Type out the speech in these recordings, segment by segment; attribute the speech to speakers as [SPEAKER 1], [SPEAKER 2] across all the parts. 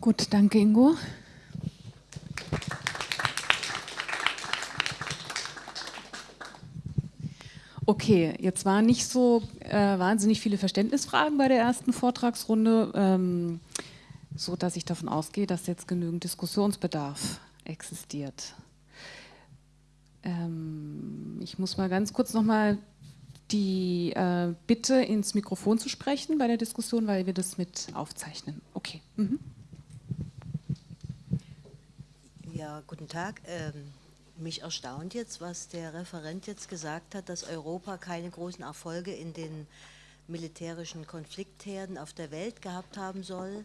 [SPEAKER 1] Gut, danke Ingo. Okay, jetzt waren nicht so äh, wahnsinnig viele Verständnisfragen bei der ersten Vortragsrunde, ähm, so dass ich davon ausgehe, dass jetzt genügend Diskussionsbedarf existiert. Ähm, ich muss mal ganz kurz nochmal die äh, Bitte ins Mikrofon zu sprechen bei der Diskussion, weil wir das mit aufzeichnen. Okay. Mhm.
[SPEAKER 2] Ja, guten Tag. Ähm mich erstaunt jetzt, was der Referent jetzt gesagt hat, dass Europa keine großen Erfolge in den militärischen Konfliktherden auf der Welt gehabt haben soll,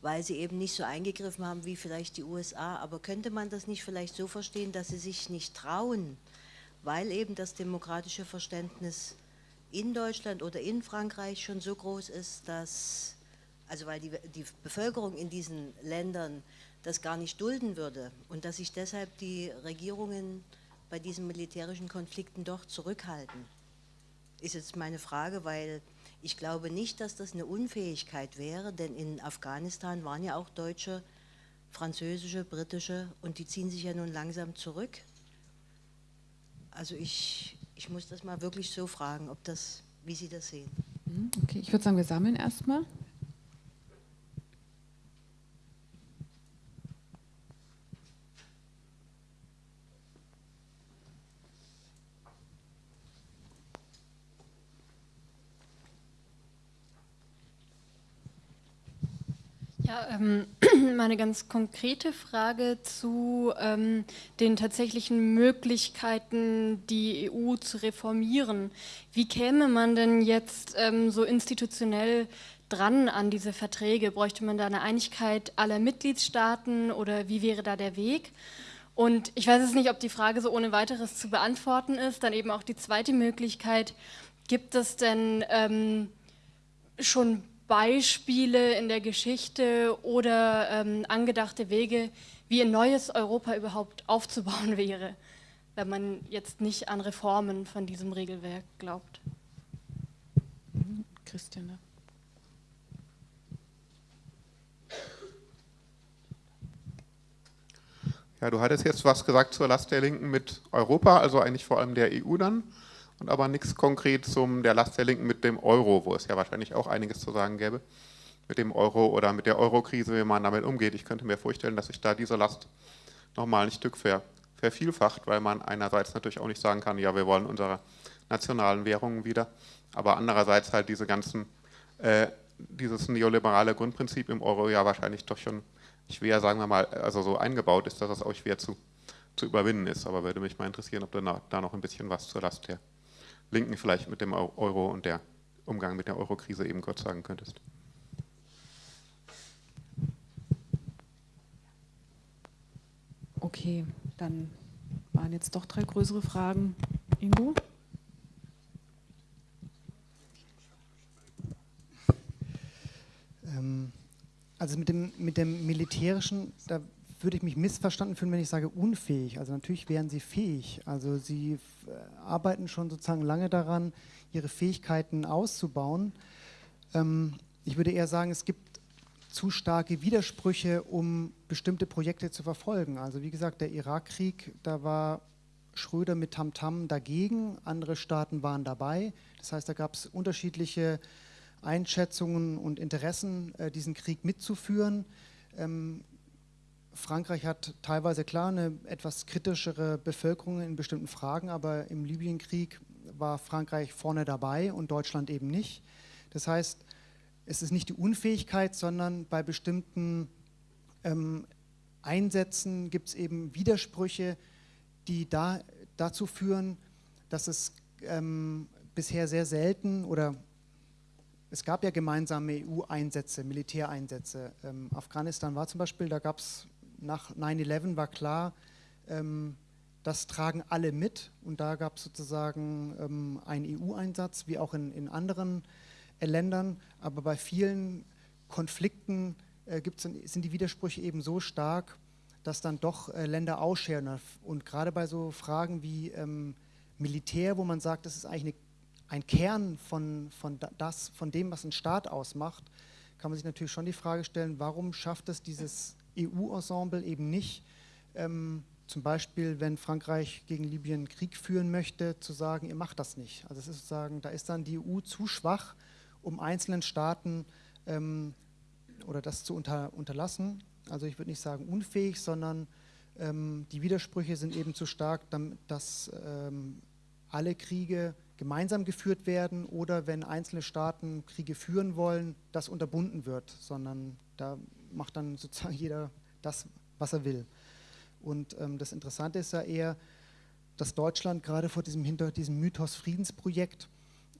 [SPEAKER 2] weil sie eben nicht so eingegriffen haben wie vielleicht die USA. Aber könnte man das nicht vielleicht so verstehen, dass sie sich nicht trauen, weil eben das demokratische Verständnis in Deutschland oder in Frankreich schon so groß ist, dass, also weil die, die Bevölkerung in diesen Ländern das gar nicht dulden würde und dass sich deshalb die Regierungen bei diesen militärischen Konflikten doch zurückhalten, ist jetzt meine Frage, weil ich glaube nicht, dass das eine Unfähigkeit wäre, denn in Afghanistan waren ja auch Deutsche, französische, britische und die ziehen sich ja nun langsam zurück. Also ich, ich muss das mal wirklich so fragen, ob das, wie Sie das sehen.
[SPEAKER 1] Mhm, okay, ich würde sagen, wir sammeln erstmal.
[SPEAKER 3] Ähm, meine ganz konkrete Frage zu ähm, den tatsächlichen Möglichkeiten, die EU zu reformieren. Wie käme man denn jetzt ähm, so institutionell dran an diese Verträge? Bräuchte man da eine Einigkeit aller Mitgliedstaaten oder wie wäre da der Weg? Und ich weiß es nicht, ob die Frage so ohne weiteres zu beantworten ist. Dann eben auch die zweite Möglichkeit, gibt es denn ähm, schon Beispiele in der Geschichte oder ähm, angedachte Wege, wie ein neues Europa überhaupt aufzubauen wäre, wenn man jetzt nicht an Reformen von diesem Regelwerk glaubt.
[SPEAKER 1] Christiane.
[SPEAKER 4] Ja, du hattest jetzt was gesagt zur Last der Linken mit Europa, also eigentlich vor allem der EU dann und aber nichts konkret zum der Last der Linken mit dem Euro, wo es ja wahrscheinlich auch einiges zu sagen gäbe, mit dem Euro oder mit der Euro-Krise, wie man damit umgeht. Ich könnte mir vorstellen, dass sich da diese Last nochmal ein Stück ver, vervielfacht, weil man einerseits natürlich auch nicht sagen kann, ja, wir wollen unsere nationalen Währungen wieder, aber andererseits halt diese ganzen, äh, dieses neoliberale Grundprinzip im Euro ja wahrscheinlich doch schon schwer, sagen wir mal, also so eingebaut ist, dass es auch schwer zu, zu überwinden ist. Aber würde mich mal interessieren, ob da noch ein bisschen was zur Last der Linken vielleicht mit dem Euro und der Umgang mit der Eurokrise eben kurz sagen könntest.
[SPEAKER 1] Okay, dann waren jetzt doch drei größere Fragen. Ingo?
[SPEAKER 5] Ähm, also mit dem, mit dem Militärischen, da würde ich mich missverstanden fühlen, wenn ich sage unfähig. Also natürlich wären sie fähig. Also sie äh, arbeiten schon sozusagen lange daran, ihre Fähigkeiten auszubauen. Ähm, ich würde eher sagen, es gibt zu starke Widersprüche, um bestimmte Projekte zu verfolgen. Also wie gesagt, der Irakkrieg, da war Schröder mit Tamtam -Tam dagegen, andere Staaten waren dabei. Das heißt, da gab es unterschiedliche Einschätzungen und Interessen, äh, diesen Krieg mitzuführen. Ähm, Frankreich hat teilweise klar eine etwas kritischere Bevölkerung in bestimmten Fragen, aber im Libyenkrieg war Frankreich vorne dabei und Deutschland eben nicht. Das heißt, es ist nicht die Unfähigkeit, sondern bei bestimmten ähm, Einsätzen gibt es eben Widersprüche, die da, dazu führen, dass es ähm, bisher sehr selten oder es gab ja gemeinsame EU-Einsätze, Militäreinsätze. Ähm, Afghanistan war zum Beispiel, da gab es nach 9-11 war klar, ähm, das tragen alle mit. Und da gab es sozusagen ähm, einen EU-Einsatz, wie auch in, in anderen äh, Ländern, aber bei vielen Konflikten äh, sind die Widersprüche eben so stark, dass dann doch äh, Länder ausscheren. Und gerade bei so Fragen wie ähm, Militär, wo man sagt, das ist eigentlich eine, ein Kern von, von, das, von dem, was ein Staat ausmacht, kann man sich natürlich schon die Frage stellen, warum schafft es dieses EU-Ensemble eben nicht, ähm, zum Beispiel, wenn Frankreich gegen Libyen Krieg führen möchte, zu sagen, ihr macht das nicht. Also es ist sozusagen, da ist dann die EU zu schwach, um einzelnen Staaten ähm, oder das zu unter, unterlassen. Also ich würde nicht sagen unfähig, sondern ähm, die Widersprüche sind eben zu stark, dass ähm, alle Kriege gemeinsam geführt werden oder wenn einzelne Staaten Kriege führen wollen, das unterbunden wird, sondern da macht dann sozusagen jeder das, was er will. Und ähm, das Interessante ist ja eher, dass Deutschland gerade vor diesem, hinter diesem Mythos Friedensprojekt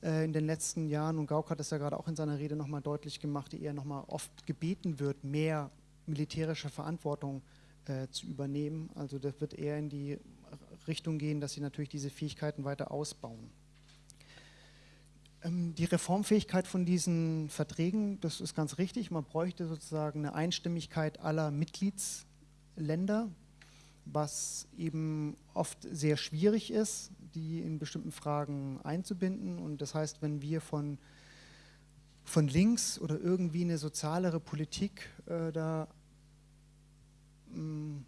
[SPEAKER 5] äh, in den letzten Jahren, und Gauck hat das ja gerade auch in seiner Rede nochmal deutlich gemacht, die eher nochmal oft gebeten wird, mehr militärische Verantwortung äh, zu übernehmen. Also das wird eher in die Richtung gehen, dass sie natürlich diese Fähigkeiten weiter ausbauen. Ähm, die Reformfähigkeit von diesen Verträgen, das ist ganz richtig. Man bräuchte sozusagen eine Einstimmigkeit aller Mitgliedsländer, was eben oft sehr schwierig ist, die in bestimmten Fragen einzubinden. Und das heißt, wenn wir von, von links oder irgendwie eine sozialere Politik äh, da mh, mm,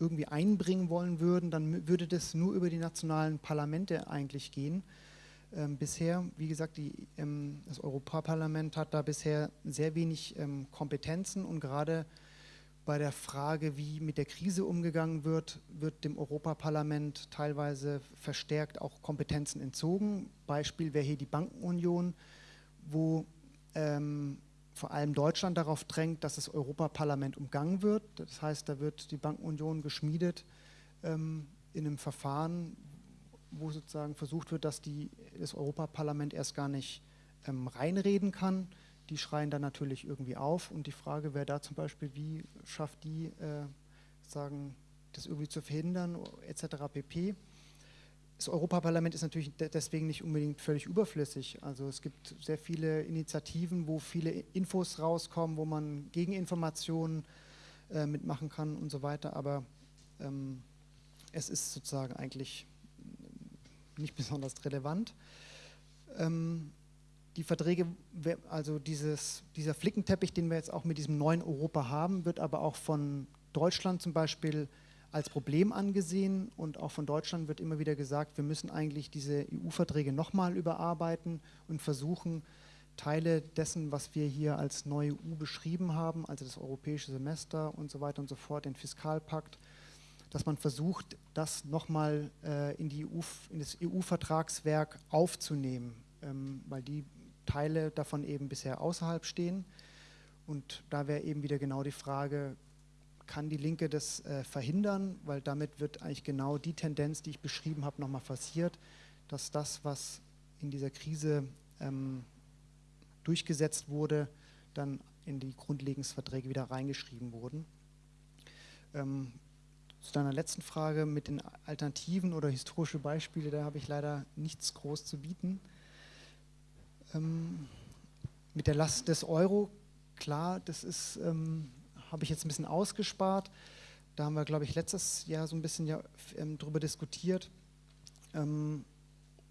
[SPEAKER 5] irgendwie einbringen wollen würden, dann würde das nur über die nationalen Parlamente eigentlich gehen. Ähm, bisher, wie gesagt, die, ähm, das Europaparlament hat da bisher sehr wenig ähm, Kompetenzen und gerade bei der Frage, wie mit der Krise umgegangen wird, wird dem Europaparlament teilweise verstärkt auch Kompetenzen entzogen. Beispiel wäre hier die Bankenunion, wo ähm, vor allem Deutschland darauf drängt, dass das Europaparlament umgangen wird. Das heißt, da wird die Bankenunion geschmiedet ähm, in einem Verfahren, wo sozusagen versucht wird, dass die, das Europaparlament erst gar nicht ähm, reinreden kann die schreien dann natürlich irgendwie auf und die Frage wäre da zum Beispiel, wie schafft die, äh, sagen, das irgendwie zu verhindern, etc. pp. Das Europaparlament ist natürlich deswegen nicht unbedingt völlig überflüssig. Also es gibt sehr viele Initiativen, wo viele Infos rauskommen, wo man Gegeninformationen äh, mitmachen kann und so weiter, aber ähm, es ist sozusagen eigentlich nicht besonders relevant. Ähm, die Verträge, also dieses, dieser Flickenteppich, den wir jetzt auch mit diesem neuen Europa haben, wird aber auch von Deutschland zum Beispiel als Problem angesehen und auch von Deutschland wird immer wieder gesagt, wir müssen eigentlich diese EU-Verträge nochmal überarbeiten und versuchen, Teile dessen, was wir hier als neue EU beschrieben haben, also das europäische Semester und so weiter und so fort, den Fiskalpakt, dass man versucht, das nochmal äh, in, EU, in das EU-Vertragswerk aufzunehmen, ähm, weil die Teile davon eben bisher außerhalb stehen. Und da wäre eben wieder genau die Frage, kann die Linke das äh, verhindern? Weil damit wird eigentlich genau die Tendenz, die ich beschrieben habe, nochmal passiert, dass das, was in dieser Krise ähm, durchgesetzt wurde, dann in die Grundlegungsverträge wieder reingeschrieben wurden. Ähm, zu deiner letzten Frage mit den Alternativen oder historische Beispiele, da habe ich leider nichts groß zu bieten. Ähm, mit der Last des Euro, klar, das ist, ähm, habe ich jetzt ein bisschen ausgespart. Da haben wir, glaube ich, letztes Jahr so ein bisschen ja, ähm, drüber diskutiert. Ähm,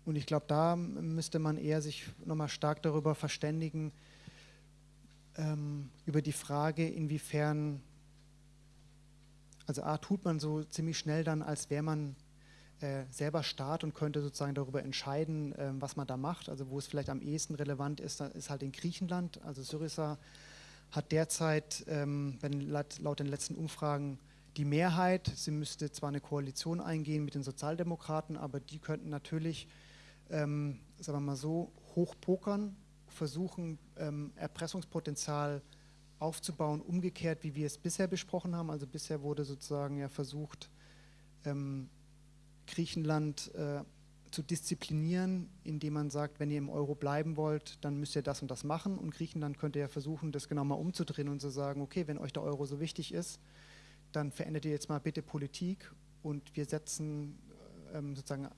[SPEAKER 5] und ich glaube, da müsste man eher sich nochmal stark darüber verständigen, ähm, über die Frage, inwiefern, also A, tut man so ziemlich schnell dann, als wäre man äh, selber Staat und könnte sozusagen darüber entscheiden, äh, was man da macht. Also wo es vielleicht am ehesten relevant ist, ist halt in Griechenland. Also Syriza hat derzeit ähm, laut, laut den letzten Umfragen die Mehrheit. Sie müsste zwar eine Koalition eingehen mit den Sozialdemokraten, aber die könnten natürlich, ähm, sagen wir mal so, hochpokern, versuchen, ähm, Erpressungspotenzial aufzubauen, umgekehrt, wie wir es bisher besprochen haben. Also bisher wurde sozusagen ja versucht, ähm, Griechenland äh, zu disziplinieren, indem man sagt, wenn ihr im Euro bleiben wollt, dann müsst ihr das und das machen. Und Griechenland könnte ja versuchen, das genau mal umzudrehen und zu sagen, okay, wenn euch der Euro so wichtig ist, dann verändert ihr jetzt mal bitte Politik und wir setzen ähm, sozusagen,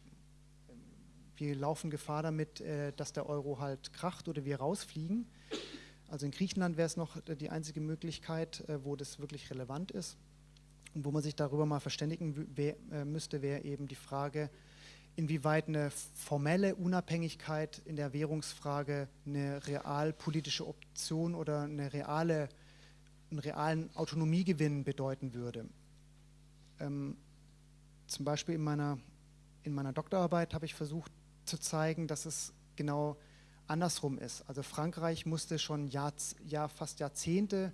[SPEAKER 5] wir laufen Gefahr damit, äh, dass der Euro halt kracht oder wir rausfliegen. Also in Griechenland wäre es noch die einzige Möglichkeit, äh, wo das wirklich relevant ist. Und wo man sich darüber mal verständigen äh, müsste, wäre eben die Frage, inwieweit eine formelle Unabhängigkeit in der Währungsfrage eine realpolitische Option oder eine reale, einen realen Autonomiegewinn bedeuten würde. Ähm, zum Beispiel in meiner, in meiner Doktorarbeit habe ich versucht zu zeigen, dass es genau andersrum ist. Also Frankreich musste schon Jahr, Jahr, fast Jahrzehnte,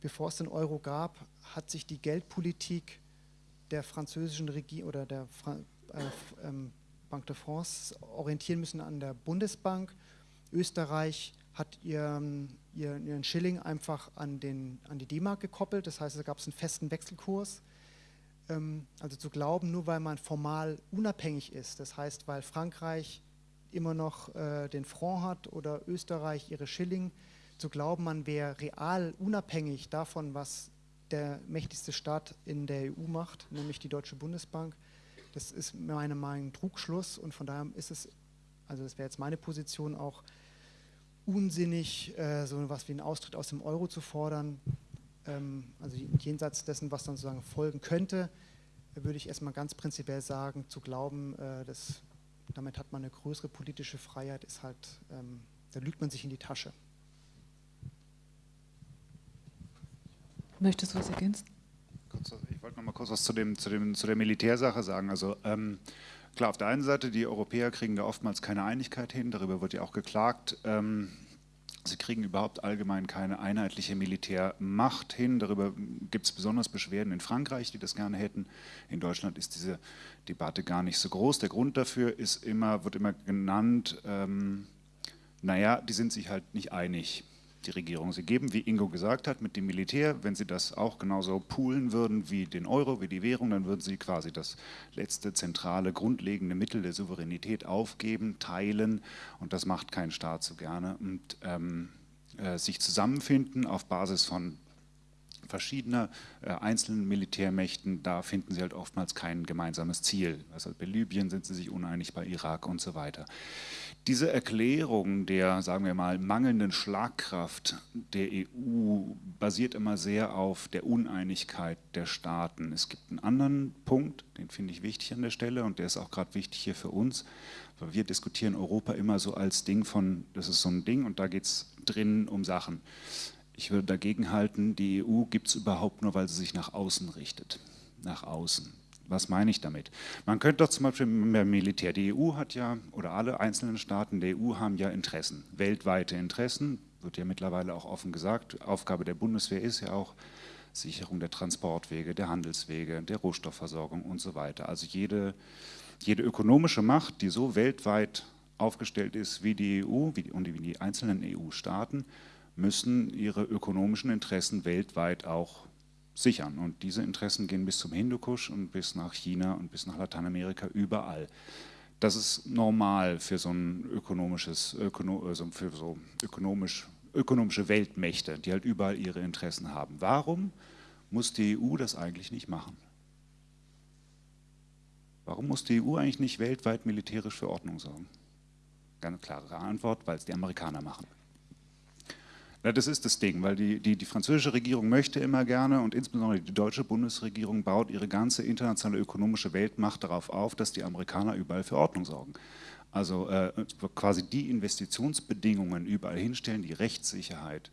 [SPEAKER 5] bevor es den Euro gab, hat sich die Geldpolitik der französischen Regierung oder der Fra äh, ähm, Banque de France orientieren müssen an der Bundesbank. Österreich hat ihren, ihren Schilling einfach an, den, an die D-Mark gekoppelt, das heißt, da gab es einen festen Wechselkurs. Ähm, also zu glauben, nur weil man formal unabhängig ist, das heißt, weil Frankreich immer noch äh, den Franc hat oder Österreich ihre Schilling, zu glauben, man wäre real unabhängig davon, was der mächtigste Staat in der EU macht, nämlich die Deutsche Bundesbank. Das ist meiner Meinung nach ein Trugschluss und von daher ist es, also das wäre jetzt meine Position, auch unsinnig, äh, so etwas wie einen Austritt aus dem Euro zu fordern. Ähm, also jenseits dessen, was dann sozusagen folgen könnte, würde ich erstmal ganz prinzipiell sagen, zu glauben, äh, dass damit hat man eine größere politische Freiheit, ist halt, ähm, da lügt man sich in die Tasche.
[SPEAKER 1] Möchtest du was ergänzen?
[SPEAKER 6] Ich wollte noch mal kurz was zu, dem, zu, dem, zu der Militärsache sagen. Also ähm, klar, auf der einen Seite, die Europäer kriegen da oftmals keine Einigkeit hin, darüber wird ja auch geklagt. Ähm, sie kriegen überhaupt allgemein keine einheitliche Militärmacht hin. Darüber gibt es besonders Beschwerden in Frankreich, die das gerne hätten. In Deutschland ist diese Debatte gar nicht so groß. Der Grund dafür ist immer, wird immer genannt, ähm, naja, die sind sich halt nicht einig die Regierung. Sie geben, wie Ingo gesagt hat, mit dem Militär, wenn Sie das auch genauso poolen würden wie den Euro, wie die Währung, dann würden Sie quasi das letzte zentrale, grundlegende Mittel der Souveränität aufgeben, teilen und das macht kein Staat so gerne. Und ähm, äh, sich zusammenfinden auf Basis von verschiedener äh, einzelnen Militärmächten, da finden sie halt oftmals kein gemeinsames Ziel. Also bei Libyen sind sie sich uneinig, bei Irak und so weiter. Diese Erklärung der, sagen wir mal, mangelnden Schlagkraft der EU basiert immer sehr auf der Uneinigkeit der Staaten. Es gibt einen anderen Punkt, den finde ich wichtig an der Stelle und der ist auch gerade wichtig hier für uns, weil wir diskutieren Europa immer so als Ding von, das ist so ein Ding und da geht es drin um Sachen. Ich würde dagegen halten, die EU gibt es überhaupt nur, weil sie sich nach außen richtet. Nach außen. Was meine ich damit? Man könnte doch zum Beispiel beim Militär, die EU hat ja, oder alle einzelnen Staaten der EU haben ja Interessen, weltweite Interessen, wird ja mittlerweile auch offen gesagt. Aufgabe der Bundeswehr ist ja auch Sicherung der Transportwege, der Handelswege, der Rohstoffversorgung und so weiter. Also jede, jede ökonomische Macht, die so weltweit aufgestellt ist wie die EU wie die, und wie die einzelnen EU-Staaten, müssen ihre ökonomischen Interessen weltweit auch sichern. Und diese Interessen gehen bis zum Hindukusch und bis nach China und bis nach Lateinamerika, überall. Das ist normal für so ein ökonomisches, ökono, also für so ökonomisch, ökonomische Weltmächte, die halt überall ihre Interessen haben. Warum muss die EU das eigentlich nicht machen? Warum muss die EU eigentlich nicht weltweit militärisch für Ordnung sorgen? Ganz klare Antwort, weil es die Amerikaner machen. Ja, das ist das Ding, weil die, die, die französische Regierung möchte immer gerne und insbesondere die deutsche Bundesregierung baut ihre ganze internationale ökonomische Weltmacht darauf auf, dass die Amerikaner überall für Ordnung sorgen. Also äh, quasi die Investitionsbedingungen überall hinstellen, die Rechtssicherheit,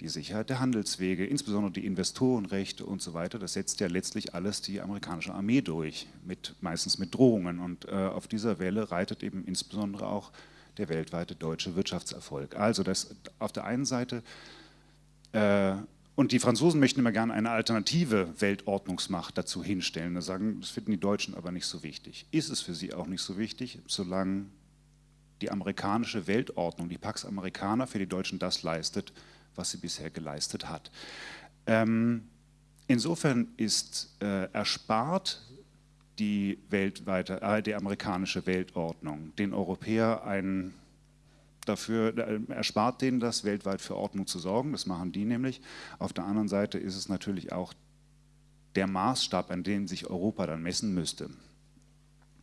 [SPEAKER 6] die Sicherheit der Handelswege, insbesondere die Investorenrechte und so weiter, das setzt ja letztlich alles die amerikanische Armee durch, mit, meistens mit Drohungen. Und äh, auf dieser Welle reitet eben insbesondere auch der weltweite deutsche Wirtschaftserfolg. Also das auf der einen Seite, äh, und die Franzosen möchten immer gerne eine alternative Weltordnungsmacht dazu hinstellen. Das sagen, das finden die Deutschen aber nicht so wichtig. Ist es für sie auch nicht so wichtig, solange die amerikanische Weltordnung, die Pax Americana für die Deutschen das leistet, was sie bisher geleistet hat. Ähm, insofern ist äh, erspart die weltweite, äh, die amerikanische Weltordnung, den Europäer ein dafür äh, erspart denen das, weltweit für Ordnung zu sorgen. Das machen die nämlich. Auf der anderen Seite ist es natürlich auch der Maßstab, an dem sich Europa dann messen müsste.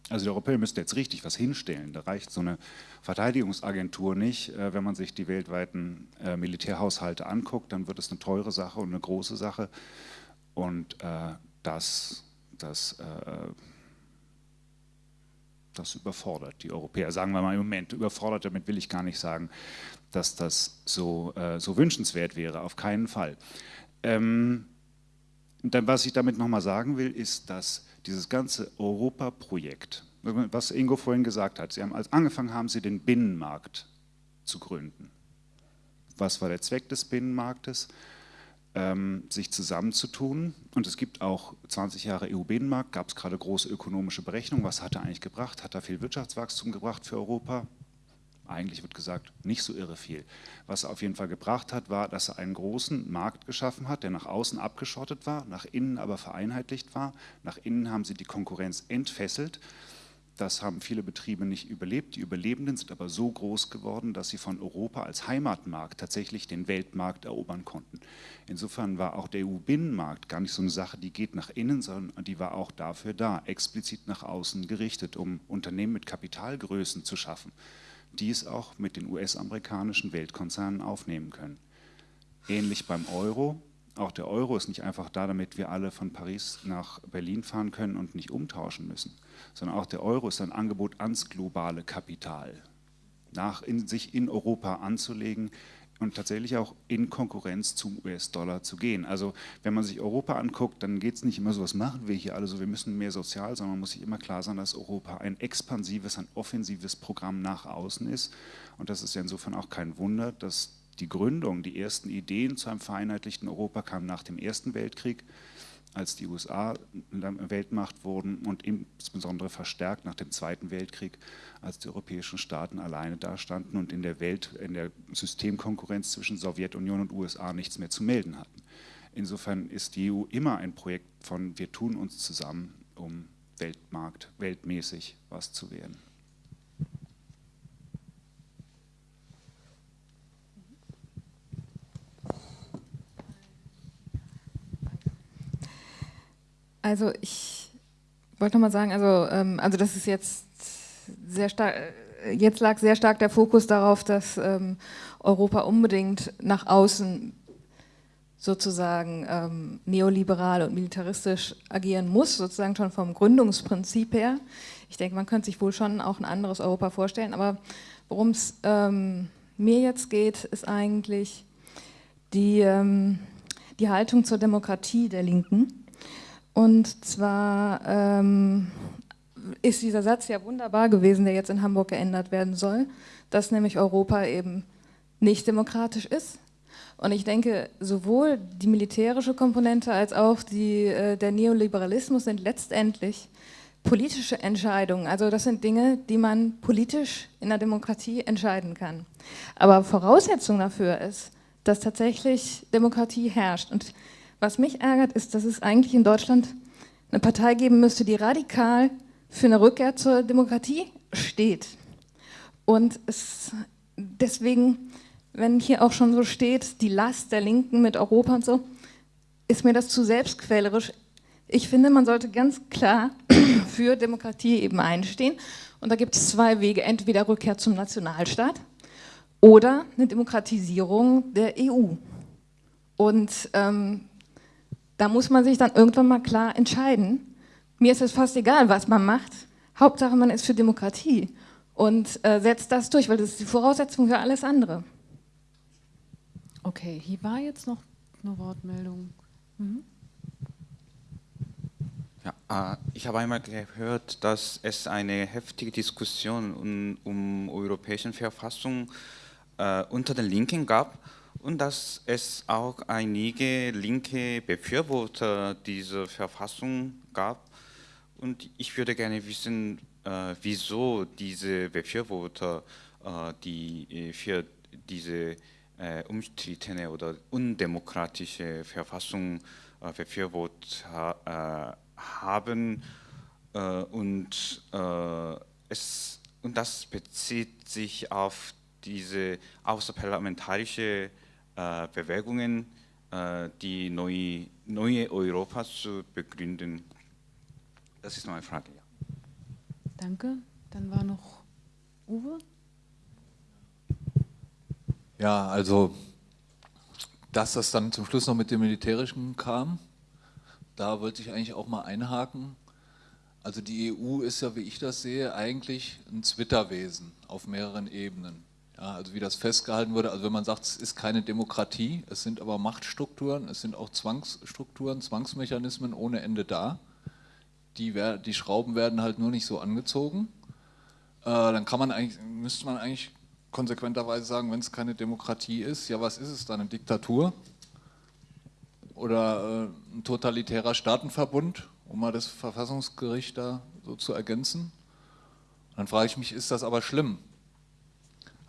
[SPEAKER 6] Also die Europäer müssten jetzt richtig was hinstellen. Da reicht so eine Verteidigungsagentur nicht. Äh, wenn man sich die weltweiten äh, Militärhaushalte anguckt, dann wird es eine teure Sache und eine große Sache. Und das, das das überfordert die Europäer. Sagen wir mal im Moment überfordert, damit will ich gar nicht sagen, dass das so, äh, so wünschenswert wäre, auf keinen Fall. Ähm, dann, was ich damit nochmal sagen will, ist, dass dieses ganze Europaprojekt, was Ingo vorhin gesagt hat, Sie haben, als angefangen haben Sie den Binnenmarkt zu gründen. Was war der Zweck des Binnenmarktes? Ähm, sich zusammenzutun. Und es gibt auch 20 Jahre EU-Binnenmarkt, gab es gerade große ökonomische Berechnungen. Was hat er eigentlich gebracht? Hat er viel Wirtschaftswachstum gebracht für Europa? Eigentlich wird gesagt, nicht so irre viel. Was er auf jeden Fall gebracht hat, war, dass er einen großen Markt geschaffen hat, der nach außen abgeschottet war, nach innen aber vereinheitlicht war. Nach innen haben sie die Konkurrenz entfesselt das haben viele Betriebe nicht überlebt. Die Überlebenden sind aber so groß geworden, dass sie von Europa als Heimatmarkt tatsächlich den Weltmarkt erobern konnten. Insofern war auch der EU-Binnenmarkt gar nicht so eine Sache, die geht nach innen, sondern die war auch dafür da, explizit nach außen gerichtet, um Unternehmen mit Kapitalgrößen zu schaffen, die es auch mit den US-amerikanischen Weltkonzernen aufnehmen können. Ähnlich beim Euro, auch der Euro ist nicht einfach da, damit wir alle von Paris nach Berlin fahren können und nicht umtauschen müssen, sondern auch der Euro ist ein Angebot ans globale Kapital, nach in, sich in Europa anzulegen und tatsächlich auch in Konkurrenz zum US-Dollar zu gehen. Also wenn man sich Europa anguckt, dann geht es nicht immer so, was machen wir hier alle so, wir müssen mehr sozial, sondern man muss sich immer klar sein, dass Europa ein expansives, ein offensives Programm nach außen ist. Und das ist ja insofern auch kein Wunder, dass die Gründung, die ersten Ideen zu einem vereinheitlichten Europa kamen nach dem Ersten Weltkrieg, als die USA Weltmacht wurden und insbesondere verstärkt nach dem Zweiten Weltkrieg, als die europäischen Staaten alleine dastanden und in der Welt, in der Systemkonkurrenz zwischen Sowjetunion und USA nichts mehr zu melden hatten. Insofern ist die EU immer ein Projekt von wir tun uns zusammen, um Weltmarkt, weltmäßig was zu werden.
[SPEAKER 7] Also ich wollte noch mal sagen, also, ähm, also das ist jetzt sehr stark, jetzt lag sehr stark der Fokus darauf, dass ähm, Europa unbedingt nach außen sozusagen ähm, neoliberal und militaristisch agieren muss, sozusagen schon vom Gründungsprinzip her. Ich denke, man könnte sich wohl schon auch ein anderes Europa vorstellen, aber worum es ähm, mir jetzt geht, ist eigentlich die, ähm, die Haltung zur Demokratie der Linken. Und zwar ähm, ist dieser Satz ja wunderbar gewesen, der jetzt in Hamburg geändert werden soll, dass nämlich Europa eben nicht demokratisch ist. Und ich denke, sowohl die militärische Komponente als auch die, äh, der Neoliberalismus sind letztendlich politische Entscheidungen. Also das sind Dinge, die man politisch in der Demokratie entscheiden kann. Aber Voraussetzung dafür ist, dass tatsächlich Demokratie herrscht. Und was mich ärgert, ist, dass es eigentlich in Deutschland eine Partei geben müsste, die radikal für eine Rückkehr zur Demokratie steht. Und es deswegen, wenn hier auch schon so steht, die Last der Linken mit Europa und so, ist mir das zu selbstquälerisch. Ich finde, man sollte ganz klar für Demokratie eben einstehen. Und da gibt es zwei Wege, entweder Rückkehr zum Nationalstaat oder eine Demokratisierung der EU. Und ähm, da muss man sich dann irgendwann mal klar entscheiden. Mir ist es fast egal, was man macht. Hauptsache, man ist für Demokratie und äh, setzt das durch, weil das ist die Voraussetzung für alles andere.
[SPEAKER 1] Okay, hier war jetzt noch eine Wortmeldung. Mhm.
[SPEAKER 8] Ja, äh, ich habe einmal gehört, dass es eine heftige Diskussion um, um europäische Verfassung äh, unter den Linken gab und dass es auch einige linke Befürworter dieser Verfassung gab. Und ich würde gerne wissen, äh, wieso diese Befürworter äh, die äh, für diese äh, umstrittene oder undemokratische Verfassung äh, befürwortet ha äh, haben. und, es, und das bezieht sich auf diese außerparlamentarische äh, Bewegungen, äh, die neue, neue Europa zu begründen? Das ist meine Frage. Ja.
[SPEAKER 1] Danke. Dann war noch Uwe.
[SPEAKER 9] Ja, also, dass das dann zum Schluss noch mit dem Militärischen kam, da wollte ich eigentlich auch mal einhaken. Also die EU ist ja, wie ich das sehe, eigentlich ein Zwitterwesen auf mehreren Ebenen. Ja, also wie das festgehalten wurde, also wenn man sagt, es ist keine Demokratie, es sind aber Machtstrukturen, es sind auch Zwangsstrukturen, Zwangsmechanismen ohne Ende da. Die, die Schrauben werden halt nur nicht so angezogen. Äh, dann kann man eigentlich, müsste man eigentlich konsequenterweise sagen, wenn es keine Demokratie ist, ja was ist es dann, eine Diktatur? Oder äh, ein totalitärer Staatenverbund, um mal das Verfassungsgericht da so zu ergänzen? Dann frage ich mich, ist das aber schlimm?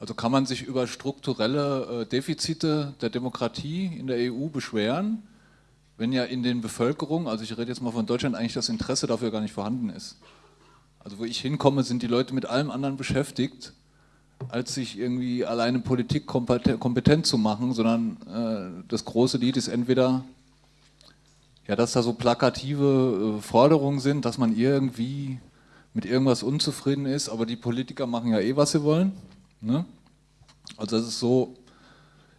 [SPEAKER 9] Also kann man sich über strukturelle äh, Defizite der Demokratie in der EU beschweren, wenn ja in den Bevölkerungen, also ich rede jetzt mal von Deutschland, eigentlich das Interesse dafür gar nicht vorhanden ist. Also wo ich hinkomme, sind die Leute mit allem anderen beschäftigt, als sich irgendwie alleine Politik kompetent zu machen, sondern äh, das große Lied ist entweder, ja, dass da so plakative äh, Forderungen sind, dass man irgendwie mit irgendwas unzufrieden ist, aber die Politiker machen ja eh, was sie wollen. Ne? Also das ist so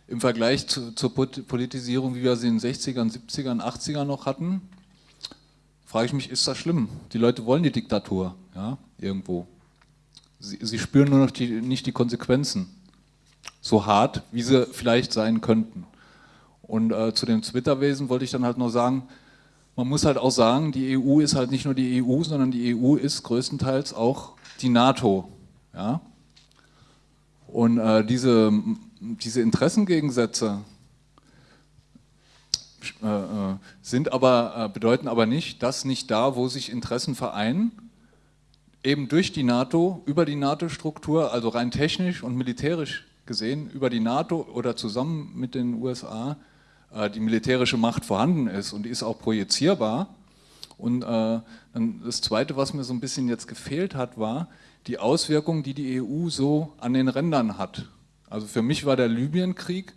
[SPEAKER 9] im Vergleich zu, zur Politisierung, wie wir sie in den 60ern, 70ern, 80ern noch hatten, frage ich mich, ist das schlimm? Die Leute wollen die Diktatur, ja, irgendwo. Sie, sie spüren nur noch die, nicht die Konsequenzen, so hart, wie sie vielleicht sein könnten. Und äh, zu dem Twitter-Wesen wollte ich dann halt noch sagen, man muss halt auch sagen, die EU ist halt nicht nur die EU, sondern die EU ist größtenteils auch die NATO. Ja? Und äh, diese, diese Interessengegensätze äh, äh, sind aber, äh, bedeuten aber nicht, dass nicht da, wo sich Interessen vereinen, eben durch die NATO, über die NATO-Struktur, also rein technisch und militärisch gesehen, über die NATO oder zusammen mit den USA, äh, die militärische Macht vorhanden ist und die ist auch projizierbar. Und äh, das Zweite, was mir so ein bisschen jetzt gefehlt hat, war die Auswirkungen, die die EU so an den Rändern hat. Also für mich war der Libyenkrieg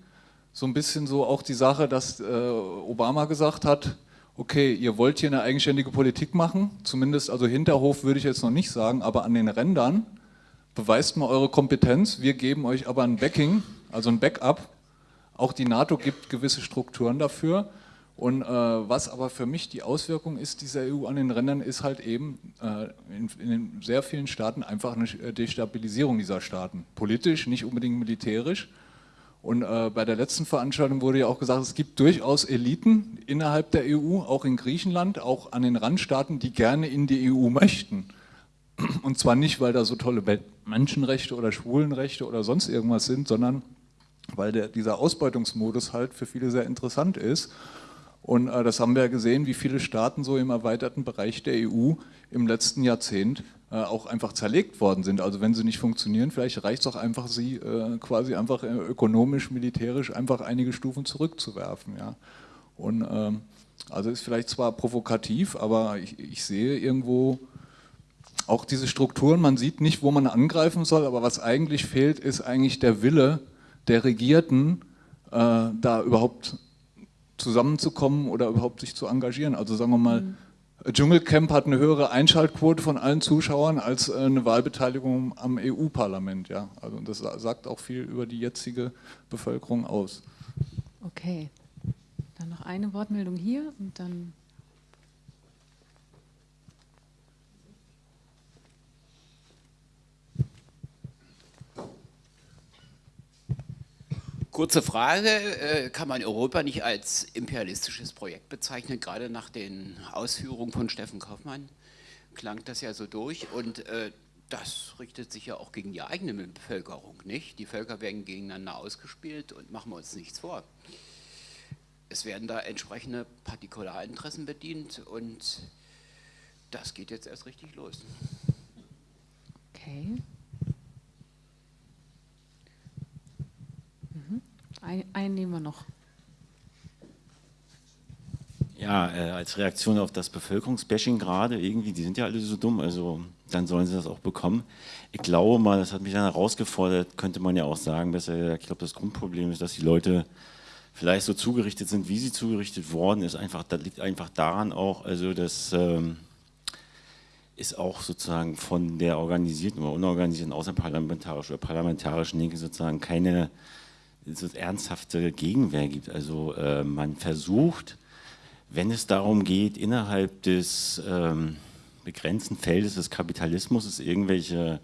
[SPEAKER 9] so ein bisschen so auch die Sache, dass äh, Obama gesagt hat, okay, ihr wollt hier eine eigenständige Politik machen, zumindest, also Hinterhof würde ich jetzt noch nicht sagen, aber an den Rändern, beweist mal eure Kompetenz, wir geben euch aber ein Backing, also ein Backup, auch die NATO gibt gewisse Strukturen dafür und äh, was aber für mich die Auswirkung ist dieser EU an den Rändern, ist halt eben äh, in, in sehr vielen Staaten einfach eine Destabilisierung dieser Staaten, politisch, nicht unbedingt militärisch, und äh, bei der letzten Veranstaltung wurde ja auch gesagt, es gibt durchaus Eliten innerhalb der EU, auch in Griechenland, auch an den Randstaaten, die gerne in die EU möchten. Und zwar nicht, weil da so tolle Menschenrechte oder Schwulenrechte oder sonst irgendwas sind, sondern weil der, dieser Ausbeutungsmodus halt für viele sehr interessant ist. Und äh, das haben wir ja gesehen, wie viele Staaten so im erweiterten Bereich der EU im letzten Jahrzehnt äh, auch einfach zerlegt worden sind. Also wenn sie nicht funktionieren, vielleicht reicht es auch einfach, sie äh, quasi einfach äh, ökonomisch, militärisch einfach einige Stufen zurückzuwerfen. Ja. Und ähm, also ist vielleicht zwar provokativ, aber ich, ich sehe irgendwo auch diese Strukturen, man sieht nicht, wo man angreifen soll, aber was eigentlich fehlt, ist eigentlich der Wille der Regierten, äh, da überhaupt zusammenzukommen oder überhaupt sich zu engagieren. Also sagen wir mal, mhm. Dschungelcamp hat eine höhere Einschaltquote von allen Zuschauern als äh, eine Wahlbeteiligung am EU-Parlament. Ja? Also das sagt auch viel über die jetzige Bevölkerung aus.
[SPEAKER 1] Okay, dann noch eine Wortmeldung hier und dann
[SPEAKER 10] Kurze Frage, äh, kann man Europa nicht als imperialistisches Projekt bezeichnen? Gerade nach den Ausführungen von Steffen Kaufmann klang das ja so durch und äh, das richtet sich ja auch gegen die eigene Bevölkerung, nicht? Die Völker werden gegeneinander ausgespielt und machen wir uns nichts vor. Es werden da entsprechende Partikularinteressen bedient und das geht jetzt erst richtig los.
[SPEAKER 1] Okay. Ein, einen nehmen wir noch.
[SPEAKER 11] Ja, äh, als Reaktion auf das Bevölkerungsbashing gerade, irgendwie, die sind ja alle so dumm, also dann sollen sie das auch bekommen. Ich glaube mal, das hat mich dann herausgefordert, könnte man ja auch sagen, besser gesagt, ich glaube, das Grundproblem ist, dass die Leute vielleicht so zugerichtet sind, wie sie zugerichtet worden ist. Einfach, das liegt einfach daran auch, also das ähm, ist auch sozusagen von der organisierten oder unorganisierten außerparlamentarischen oder parlamentarischen Linke sozusagen keine so ernsthafte Gegenwehr gibt. Also äh, man versucht, wenn es darum geht, innerhalb des ähm, begrenzten Feldes des Kapitalismus irgendwelche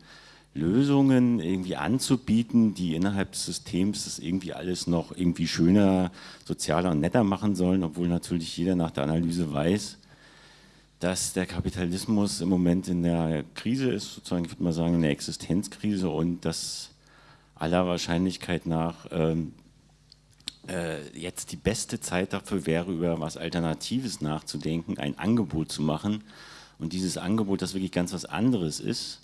[SPEAKER 11] Lösungen irgendwie anzubieten, die innerhalb des Systems das irgendwie alles noch irgendwie schöner, sozialer und netter machen sollen, obwohl natürlich jeder nach der Analyse weiß, dass der Kapitalismus im Moment in der Krise ist, sozusagen, ich würde mal sagen, in der Existenzkrise und dass aller Wahrscheinlichkeit nach ähm, äh, jetzt die beste Zeit dafür wäre, über was Alternatives nachzudenken, ein Angebot zu machen. Und dieses Angebot, das wirklich ganz was anderes ist,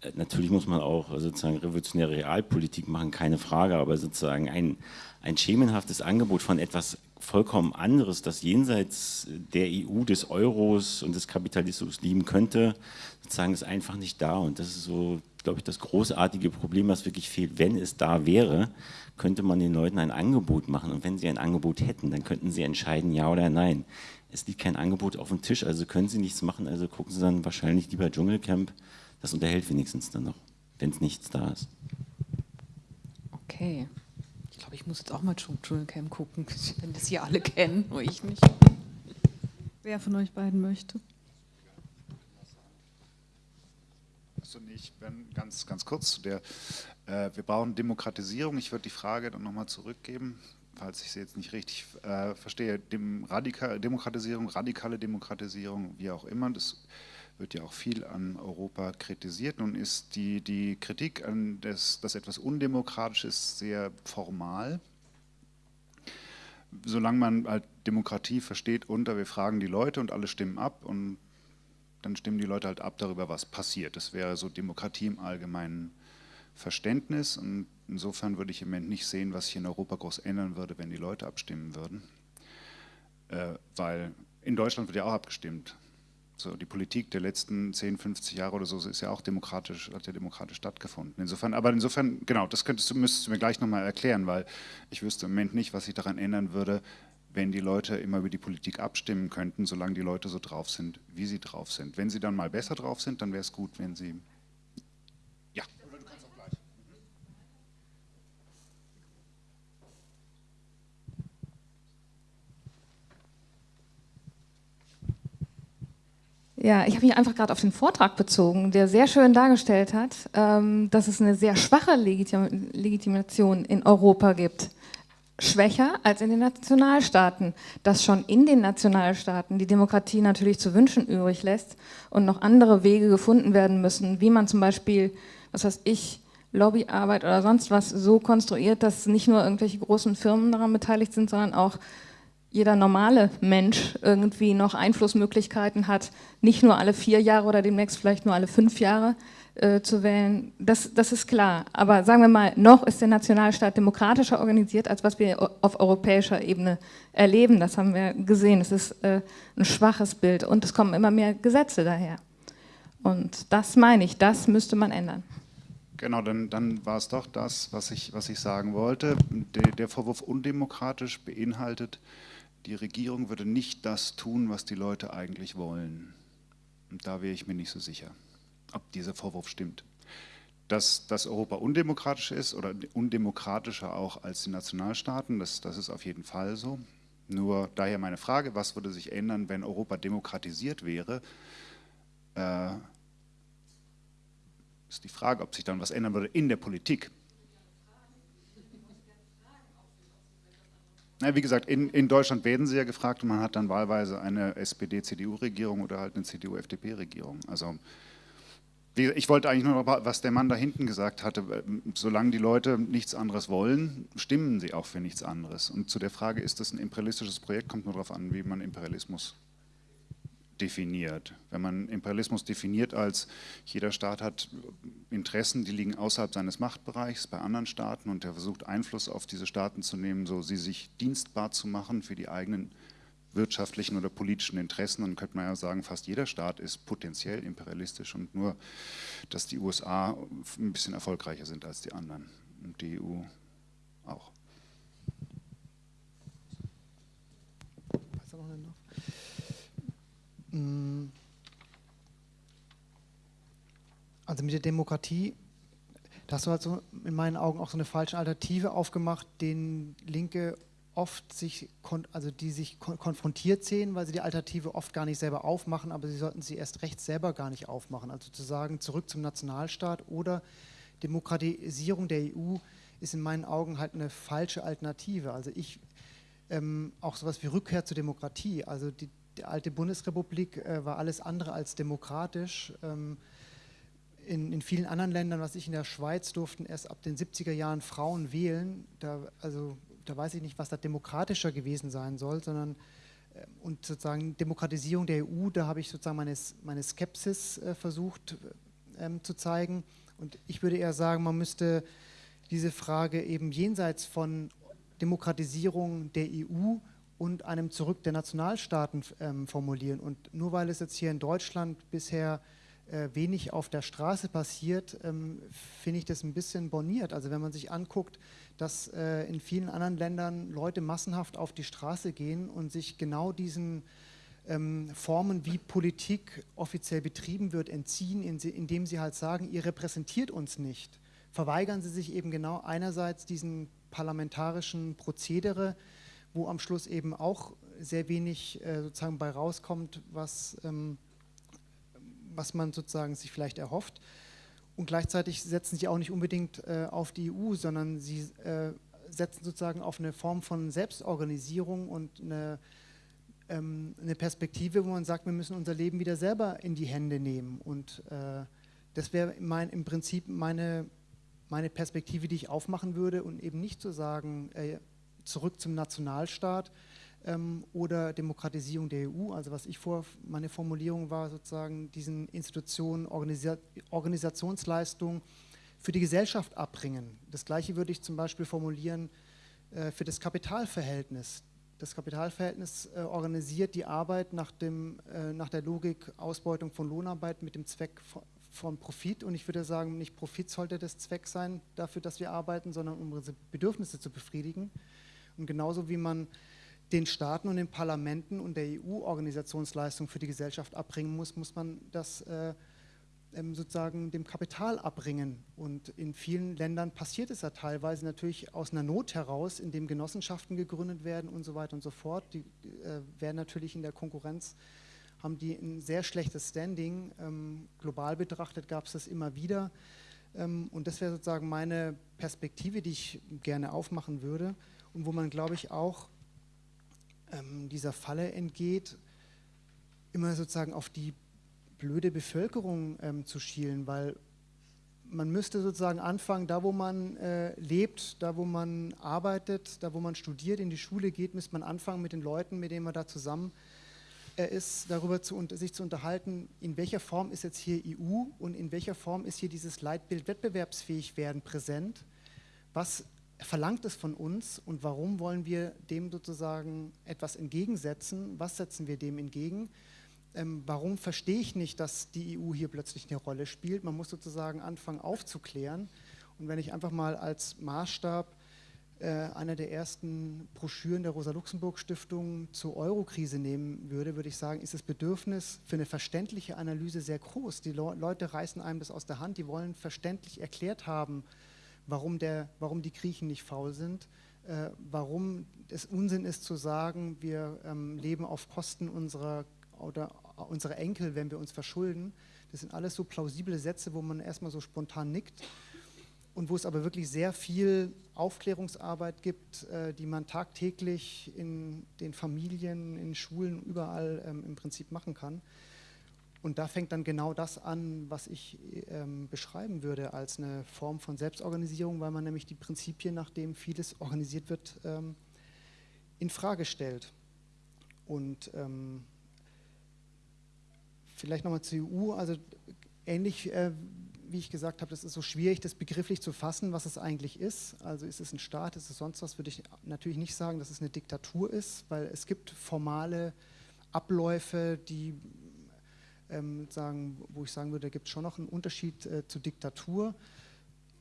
[SPEAKER 11] äh, natürlich muss man auch sozusagen revolutionäre Realpolitik machen, keine Frage, aber sozusagen ein, ein schemenhaftes Angebot von etwas vollkommen anderes, das jenseits der EU, des Euros und des Kapitalismus lieben könnte, sozusagen ist einfach nicht da und das ist so, glaube ich, das großartige Problem, was wirklich fehlt. Wenn es da wäre, könnte man den Leuten ein Angebot machen und wenn sie ein Angebot hätten, dann könnten sie entscheiden, ja oder nein. Es liegt kein Angebot auf dem Tisch, also können sie nichts machen, also gucken sie dann wahrscheinlich lieber Dschungelcamp, das unterhält wenigstens dann noch, wenn es nichts da ist.
[SPEAKER 1] Okay. Ich glaube, ich muss jetzt auch mal Dschungelcamp gucken, wenn das hier alle kennen, nur ich nicht. Wer von euch beiden möchte?
[SPEAKER 6] Also nicht, wenn ganz, ganz kurz zu der, äh, wir brauchen Demokratisierung. Ich würde die Frage dann nochmal zurückgeben, falls ich sie jetzt nicht richtig äh, verstehe. Dem Radika Demokratisierung, radikale Demokratisierung, wie auch immer, das wird ja auch viel an Europa kritisiert. Nun ist die, die Kritik an das, das etwas undemokratisch ist sehr formal. Solange man halt Demokratie versteht unter, wir fragen die Leute und alle stimmen ab und dann stimmen die Leute halt ab darüber, was passiert. Das wäre so Demokratie im allgemeinen Verständnis und insofern würde ich im Moment nicht sehen, was sich in Europa groß ändern würde, wenn die Leute abstimmen würden. Äh, weil in Deutschland wird ja auch abgestimmt. So, die Politik der letzten 10, 50 Jahre oder so ist ja auch demokratisch, hat ja demokratisch stattgefunden. Insofern, aber insofern, genau, das könntest du, müsstest du mir gleich nochmal erklären, weil ich wüsste im Moment nicht, was sich daran ändern würde, wenn die Leute immer über die Politik abstimmen könnten, solange die Leute so drauf sind, wie sie drauf sind. Wenn sie dann mal besser drauf sind, dann wäre es gut, wenn sie
[SPEAKER 7] Ja, ich habe mich einfach gerade auf den Vortrag bezogen, der sehr schön dargestellt hat, ähm, dass es eine sehr schwache Legitim Legitimation in Europa gibt. Schwächer als in den Nationalstaaten. Dass schon in den Nationalstaaten die Demokratie natürlich zu wünschen übrig lässt und noch andere Wege gefunden werden müssen, wie man zum Beispiel, was weiß ich, Lobbyarbeit oder sonst was so konstruiert, dass nicht nur irgendwelche großen Firmen daran beteiligt sind, sondern auch jeder normale Mensch irgendwie noch Einflussmöglichkeiten hat, nicht nur alle vier Jahre oder demnächst vielleicht nur alle fünf Jahre äh, zu wählen, das, das ist klar. Aber sagen wir mal, noch ist der Nationalstaat demokratischer organisiert, als was wir auf europäischer Ebene erleben. Das haben wir gesehen. Es ist äh, ein schwaches Bild und es kommen immer mehr Gesetze daher. Und das meine ich, das müsste man ändern.
[SPEAKER 6] Genau, dann, dann war es doch das, was ich, was ich sagen wollte. Der, der Vorwurf undemokratisch beinhaltet, die Regierung würde nicht das tun, was die Leute eigentlich wollen. Und da wäre ich mir nicht so sicher, ob dieser Vorwurf stimmt. Dass, dass Europa undemokratisch ist oder undemokratischer auch als die Nationalstaaten, das, das ist auf jeden Fall so. Nur daher meine Frage, was würde sich ändern, wenn Europa demokratisiert wäre? Äh, ist die Frage, ob sich dann was ändern würde in der Politik. Ja, wie gesagt, in, in, Deutschland werden sie ja gefragt und man hat dann wahlweise eine SPD-CDU-Regierung oder halt eine CDU-FDP-Regierung. Also ich wollte eigentlich nur noch, was der Mann da hinten gesagt hatte, solange die Leute nichts anderes wollen, stimmen sie auch für nichts anderes. Und zu der Frage, ist das ein imperialistisches Projekt, kommt nur darauf an, wie man Imperialismus definiert. Wenn man Imperialismus definiert als jeder Staat hat Interessen, die liegen außerhalb seines Machtbereichs bei anderen Staaten und er versucht Einfluss auf diese Staaten zu nehmen, so sie sich dienstbar zu machen für die eigenen wirtschaftlichen oder politischen Interessen, dann könnte man ja sagen, fast jeder Staat ist potenziell imperialistisch und nur, dass die USA ein bisschen erfolgreicher sind als die anderen und die EU auch.
[SPEAKER 5] Also mit der Demokratie, da hast du halt so in meinen Augen auch so eine falsche Alternative aufgemacht, den Linke oft sich, also die sich konfrontiert sehen, weil sie die Alternative oft gar nicht selber aufmachen, aber sie sollten sie erst recht selber gar nicht aufmachen. Also zu sagen, zurück zum Nationalstaat oder Demokratisierung der EU ist in meinen Augen halt eine falsche Alternative. Also ich, ähm, auch sowas wie Rückkehr zur Demokratie, also die, die alte Bundesrepublik äh, war alles andere als demokratisch. Ähm, in, in, vielen anderen Ländern, was ich in der Schweiz, durften erst ab den 70er Jahren Frauen wählen. Da, also, da weiß ich nicht, was da demokratischer gewesen sein soll, sondern äh, und sozusagen Demokratisierung der EU, da habe ich sozusagen meine, meine Skepsis äh, versucht ähm, zu zeigen. Und ich würde eher sagen, man müsste diese Frage eben jenseits von Demokratisierung der EU und einem Zurück der Nationalstaaten ähm, formulieren. Und nur weil es jetzt hier in Deutschland bisher äh, wenig auf der Straße passiert, ähm, finde ich das ein bisschen borniert. Also wenn man sich anguckt, dass äh, in vielen anderen Ländern Leute massenhaft auf die Straße gehen und sich genau diesen ähm, Formen, wie Politik offiziell betrieben wird, entziehen, indem sie halt sagen, ihr repräsentiert uns nicht verweigern sie sich eben genau einerseits diesen parlamentarischen Prozedere, wo am Schluss eben auch sehr wenig äh, sozusagen bei rauskommt, was, ähm, was man sozusagen sich vielleicht erhofft. Und gleichzeitig setzen sie auch nicht unbedingt äh, auf die EU, sondern sie äh, setzen sozusagen auf eine Form von Selbstorganisierung und eine, ähm, eine Perspektive, wo man sagt, wir müssen unser Leben wieder selber in die Hände nehmen. Und äh, das wäre im Prinzip meine meine Perspektive, die ich aufmachen würde und eben nicht zu sagen, äh, zurück zum Nationalstaat ähm, oder Demokratisierung der EU. Also was ich vor, meine Formulierung war sozusagen diesen Institutionen Organisa Organisationsleistung für die Gesellschaft abbringen. Das gleiche würde ich zum Beispiel formulieren äh, für das Kapitalverhältnis. Das Kapitalverhältnis äh, organisiert die Arbeit nach, dem, äh, nach der Logik Ausbeutung von Lohnarbeit mit dem Zweck von, von Profit und ich würde sagen, nicht Profit sollte das Zweck sein dafür, dass wir arbeiten, sondern um unsere Bedürfnisse zu befriedigen. Und genauso wie man den Staaten und den Parlamenten und der EU Organisationsleistung für die Gesellschaft abbringen muss, muss man das äh, ähm, sozusagen dem Kapital abbringen. Und in vielen Ländern passiert es ja teilweise natürlich aus einer Not heraus, indem Genossenschaften gegründet werden und so weiter und so fort. Die äh, werden natürlich in der Konkurrenz haben die ein sehr schlechtes Standing. Ähm, global betrachtet gab es das immer wieder. Ähm, und das wäre sozusagen meine Perspektive, die ich gerne aufmachen würde und wo man, glaube ich, auch ähm, dieser Falle entgeht, immer sozusagen auf die blöde Bevölkerung ähm, zu schielen, weil man müsste sozusagen anfangen, da wo man äh, lebt, da wo man arbeitet, da wo man studiert, in die Schule geht, müsste man anfangen mit den Leuten, mit denen man da zusammen ist, darüber zu, sich zu unterhalten, in welcher Form ist jetzt hier EU und in welcher Form ist hier dieses Leitbild wettbewerbsfähig werden präsent. Was verlangt es von uns und warum wollen wir dem sozusagen etwas entgegensetzen? Was setzen wir dem entgegen? Ähm, warum verstehe ich nicht, dass die EU hier plötzlich eine Rolle spielt? Man muss sozusagen anfangen aufzuklären. Und wenn ich einfach mal als Maßstab äh, einer der ersten Broschüren der Rosa-Luxemburg-Stiftung zur Eurokrise nehmen würde, würde ich sagen, ist das Bedürfnis für eine verständliche Analyse sehr groß. Die Le Leute reißen einem das aus der Hand, die wollen verständlich erklärt haben, warum, der, warum die Griechen nicht faul sind, äh, warum es Unsinn ist zu sagen, wir ähm, leben auf Kosten unserer, oder unserer Enkel, wenn wir uns verschulden. Das sind alles so plausible Sätze, wo man erstmal so spontan nickt und wo es aber wirklich sehr viel Aufklärungsarbeit gibt, äh, die man tagtäglich in den Familien, in Schulen, überall ähm, im Prinzip machen kann. Und da fängt dann genau das an, was ich ähm, beschreiben würde als eine Form von Selbstorganisierung, weil man nämlich die Prinzipien, nach denen vieles organisiert wird, ähm, in Frage stellt. Und ähm, vielleicht nochmal zur EU, also ähnlich äh, wie ich gesagt habe, das ist so schwierig, das begrifflich zu fassen, was es eigentlich ist. Also ist es ein Staat, ist es sonst was, würde ich natürlich nicht sagen, dass es eine Diktatur ist, weil es gibt formale Abläufe, die ähm, sagen, wo ich sagen würde, da gibt es schon noch einen Unterschied äh, zu Diktatur.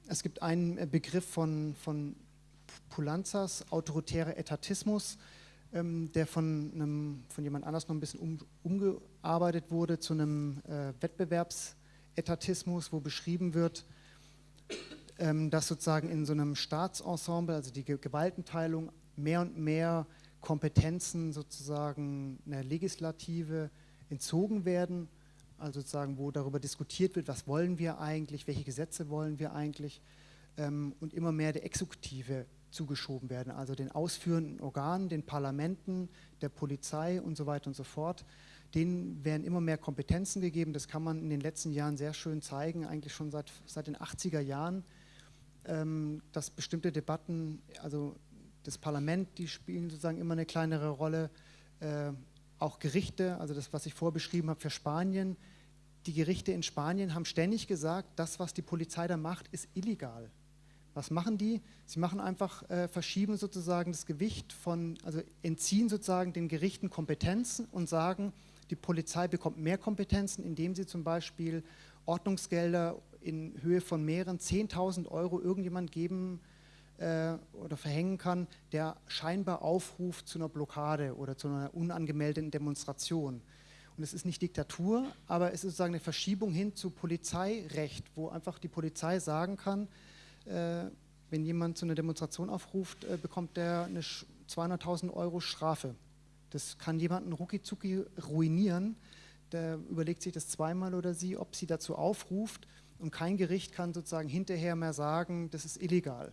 [SPEAKER 5] Es gibt einen äh, Begriff von, von Pulanzas, autoritärer Etatismus, ähm, der von, einem, von jemand anders noch ein bisschen um, umgearbeitet wurde zu einem äh, Wettbewerbs- Etatismus, wo beschrieben wird, ähm, dass sozusagen in so einem Staatsensemble, also die Gewaltenteilung, mehr und mehr Kompetenzen sozusagen einer Legislative entzogen werden, also sozusagen, wo darüber diskutiert wird, was wollen wir eigentlich, welche Gesetze wollen wir eigentlich ähm, und immer mehr der Exekutive zugeschoben werden, also den ausführenden Organen, den Parlamenten, der Polizei und so weiter und so fort. Denen werden immer mehr Kompetenzen gegeben, das kann man in den letzten Jahren sehr schön zeigen, eigentlich schon seit, seit den 80er Jahren, ähm, dass bestimmte Debatten, also das Parlament, die spielen sozusagen immer eine kleinere Rolle, äh, auch Gerichte, also das, was ich vorbeschrieben habe für Spanien, die Gerichte in Spanien haben ständig gesagt, das, was die Polizei da macht, ist illegal. Was machen die? Sie machen einfach, äh, verschieben sozusagen das Gewicht von, also entziehen sozusagen den Gerichten Kompetenzen und sagen, die Polizei bekommt mehr Kompetenzen, indem sie zum Beispiel Ordnungsgelder in Höhe von mehreren 10.000 Euro irgendjemand geben äh, oder verhängen kann, der scheinbar aufruft zu einer Blockade oder zu einer unangemeldeten Demonstration. Und es ist nicht Diktatur, aber es ist sozusagen eine Verschiebung hin zu Polizeirecht, wo einfach die Polizei sagen kann, äh, wenn jemand zu einer Demonstration aufruft, äh, bekommt der eine 200.000 Euro Strafe. Das kann jemanden rucki ruinieren. Der überlegt sich das zweimal oder sie, ob sie dazu aufruft. Und kein Gericht kann sozusagen hinterher mehr sagen, das ist illegal.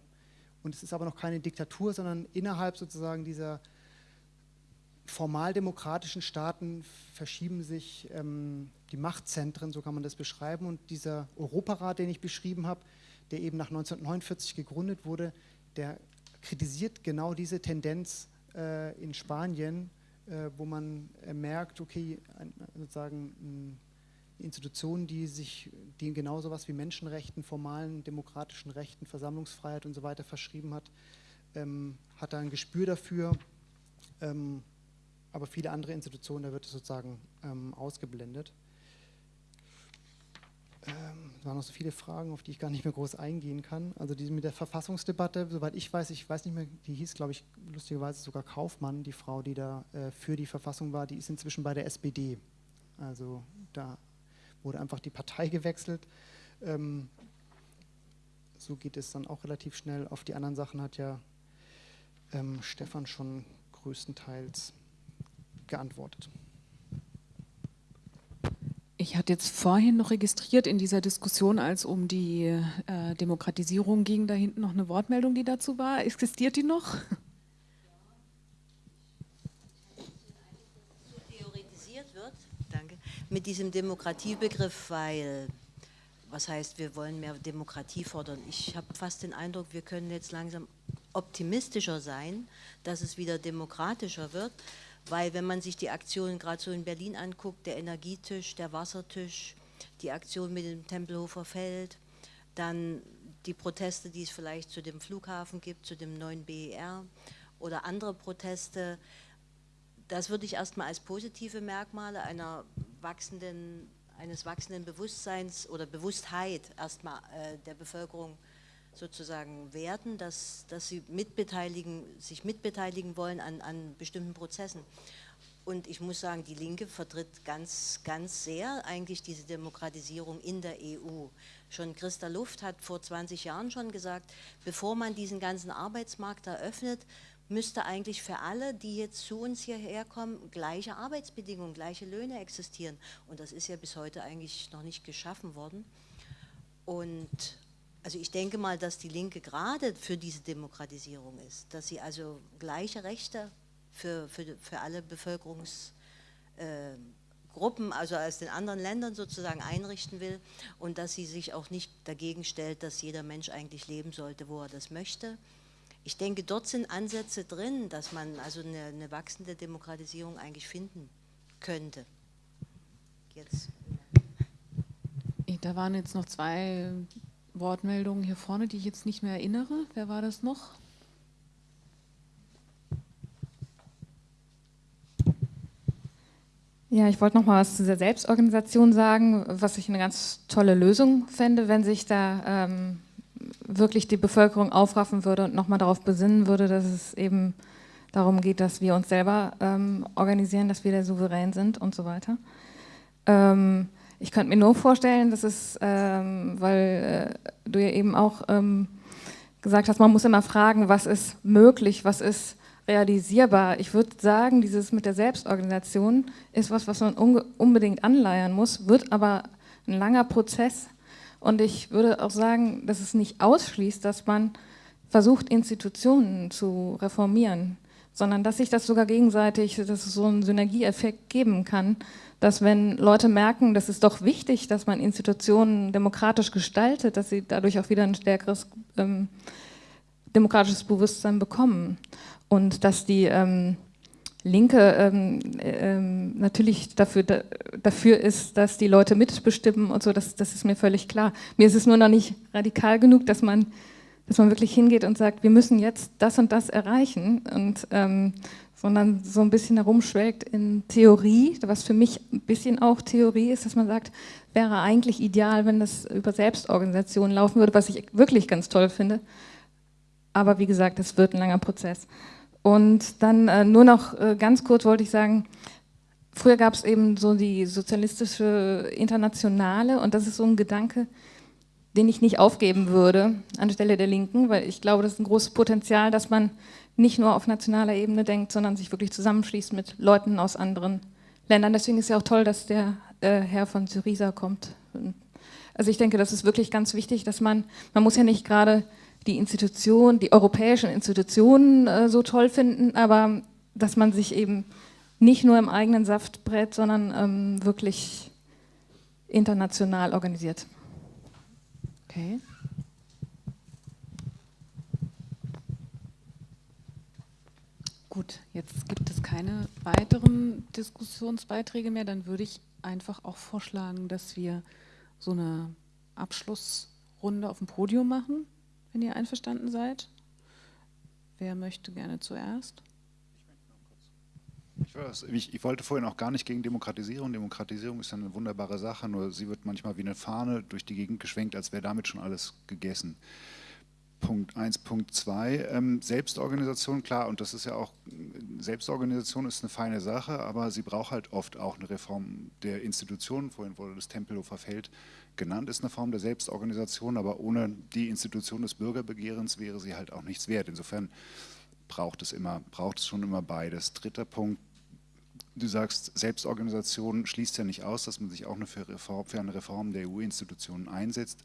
[SPEAKER 5] Und es ist aber noch keine Diktatur, sondern innerhalb sozusagen dieser formal demokratischen Staaten verschieben sich ähm, die Machtzentren, so kann man das beschreiben. Und dieser Europarat, den ich beschrieben habe, der eben nach 1949 gegründet wurde, der kritisiert genau diese Tendenz äh, in Spanien, äh, wo man äh, merkt, okay, ein, sozusagen Institutionen, die sich die genau sowas wie Menschenrechten, formalen demokratischen Rechten, Versammlungsfreiheit und so weiter verschrieben hat, ähm, hat da ein Gespür dafür. Ähm, aber viele andere Institutionen, da wird es sozusagen ähm, ausgeblendet. Ähm, es waren noch so viele Fragen, auf die ich gar nicht mehr groß eingehen kann. Also die mit der Verfassungsdebatte, soweit ich weiß, ich weiß nicht mehr, die hieß, glaube ich, lustigerweise sogar Kaufmann, die Frau, die da äh, für die Verfassung war, die ist inzwischen bei der SPD. Also da wurde einfach die Partei gewechselt. Ähm, so geht es dann auch relativ schnell. Auf die anderen Sachen hat ja ähm, Stefan schon größtenteils geantwortet.
[SPEAKER 1] Ich hatte jetzt vorhin noch registriert in dieser Diskussion, als um die äh, Demokratisierung ging, da hinten noch eine Wortmeldung, die dazu war. Existiert die noch?
[SPEAKER 2] mit diesem Demokratiebegriff, weil, was heißt, wir wollen mehr Demokratie fordern. Ich habe fast den Eindruck, wir können jetzt langsam optimistischer sein, dass es wieder demokratischer wird, weil wenn man sich die Aktionen gerade so in Berlin anguckt, der Energietisch, der Wassertisch, die Aktion mit dem Tempelhofer Feld, dann die Proteste, die es vielleicht zu dem Flughafen gibt, zu dem neuen BER oder andere Proteste, das würde ich erstmal als positive Merkmale einer wachsenden, eines wachsenden Bewusstseins oder Bewusstheit erstmal äh, der Bevölkerung sozusagen werten, dass, dass sie mitbeteiligen, sich mitbeteiligen wollen an, an bestimmten Prozessen. Und ich muss sagen, die Linke vertritt ganz, ganz sehr eigentlich diese Demokratisierung in der EU. Schon Christa Luft hat vor 20 Jahren schon gesagt, bevor man diesen ganzen Arbeitsmarkt eröffnet, müsste eigentlich für alle, die jetzt zu uns hierher kommen, gleiche Arbeitsbedingungen, gleiche Löhne existieren. Und das ist ja bis heute eigentlich noch nicht geschaffen worden. Und also ich denke mal, dass die Linke gerade für diese Demokratisierung ist, dass sie also gleiche Rechte für, für, für alle Bevölkerungsgruppen, äh, also aus den anderen Ländern sozusagen einrichten will und dass sie sich auch nicht dagegen stellt, dass jeder Mensch eigentlich leben sollte, wo er das möchte ich denke, dort sind Ansätze drin, dass man also eine, eine wachsende Demokratisierung eigentlich finden könnte.
[SPEAKER 1] Jetzt. Da waren jetzt noch zwei Wortmeldungen hier vorne, die ich jetzt nicht mehr erinnere. Wer war das noch?
[SPEAKER 7] Ja, ich wollte noch mal was zu der Selbstorganisation sagen, was ich eine ganz tolle Lösung fände, wenn sich da ähm, wirklich die Bevölkerung aufraffen würde und nochmal darauf besinnen würde, dass es eben darum geht, dass wir uns selber ähm, organisieren, dass wir der Souverän sind und so weiter. Ähm, ich könnte mir nur vorstellen, dass es, ähm, weil äh, du ja eben auch ähm, gesagt hast, man muss immer fragen, was ist möglich, was ist realisierbar. Ich würde sagen, dieses mit der Selbstorganisation ist was, was man unbedingt anleiern muss, wird aber ein langer Prozess. Und ich würde auch sagen, dass es nicht ausschließt, dass man versucht, Institutionen zu reformieren, sondern dass sich das sogar gegenseitig, dass es so einen Synergieeffekt geben kann, dass wenn Leute merken, dass es doch wichtig, dass man Institutionen demokratisch gestaltet, dass sie dadurch auch wieder ein stärkeres ähm, demokratisches Bewusstsein bekommen und dass die ähm, Linke ähm, ähm, natürlich dafür, da, dafür ist, dass die Leute mitbestimmen und so, das, das ist mir völlig klar. Mir ist es nur noch nicht radikal genug, dass man, dass man wirklich hingeht und sagt, wir müssen jetzt das und das erreichen, und, ähm, sondern so ein bisschen herumschwelgt in Theorie, was für mich ein bisschen auch Theorie ist, dass man sagt, wäre eigentlich ideal, wenn das über Selbstorganisationen laufen würde, was ich wirklich ganz toll finde. Aber wie gesagt, es wird ein langer Prozess. Und dann äh, nur noch äh, ganz kurz wollte ich sagen, früher gab es eben so die sozialistische Internationale und das ist so ein Gedanke, den ich nicht aufgeben würde anstelle der Linken, weil ich glaube, das ist ein großes Potenzial, dass man nicht nur auf nationaler Ebene denkt, sondern sich wirklich zusammenschließt mit Leuten aus anderen Ländern. Deswegen ist ja auch toll, dass der äh, Herr von Syriza kommt. Also ich denke, das ist wirklich ganz wichtig, dass man, man muss ja nicht gerade die Institutionen, die europäischen Institutionen äh, so toll finden, aber dass man sich eben nicht nur im eigenen Saft brät, sondern ähm, wirklich international organisiert.
[SPEAKER 1] Okay. Gut, jetzt gibt es keine weiteren Diskussionsbeiträge mehr. Dann würde ich einfach auch vorschlagen, dass wir so eine Abschlussrunde auf dem Podium machen wenn ihr einverstanden seid. Wer möchte gerne zuerst?
[SPEAKER 6] Ich, ich, wollte vorhin auch gar nicht gegen Demokratisierung. Demokratisierung ist eine wunderbare Sache, nur sie wird manchmal wie eine Fahne durch die Gegend geschwenkt, als wäre damit schon alles gegessen. Punkt 1, Punkt 2, ähm, Selbstorganisation, klar, und das ist ja auch, Selbstorganisation ist eine feine Sache, aber sie braucht halt oft auch eine Reform der Institutionen. Vorhin wurde das Tempelhofer Feld genannt, ist eine Form der Selbstorganisation, aber ohne die Institution des Bürgerbegehrens wäre sie halt auch nichts wert. Insofern braucht es immer, braucht es schon immer beides. Dritter Punkt, du sagst, Selbstorganisation schließt ja nicht aus, dass man sich auch für, Reform, für eine Reform der EU-Institutionen einsetzt.